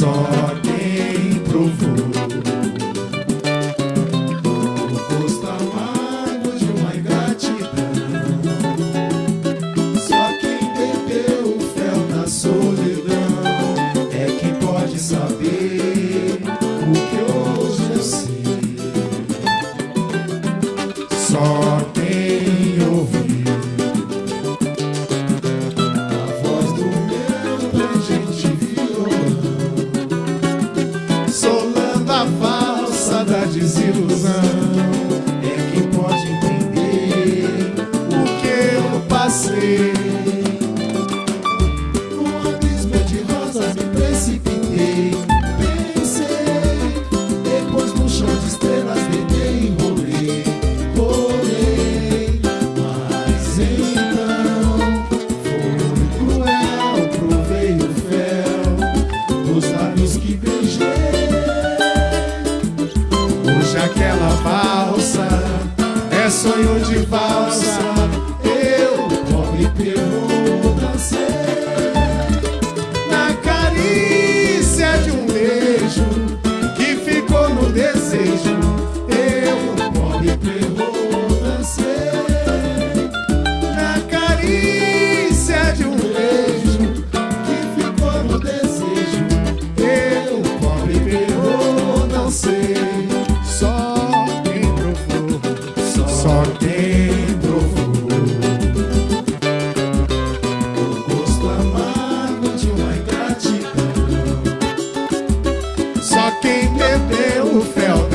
Só Lisa. naquela balsa É sonho de valsa.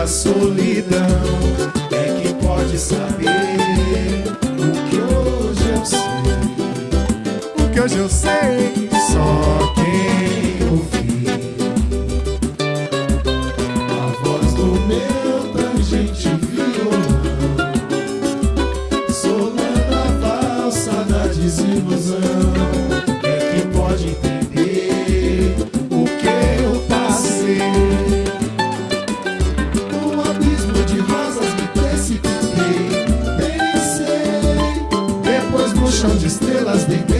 a solidão é que pode saber o que hoje eu sei. O que hoje eu sei, só quem las de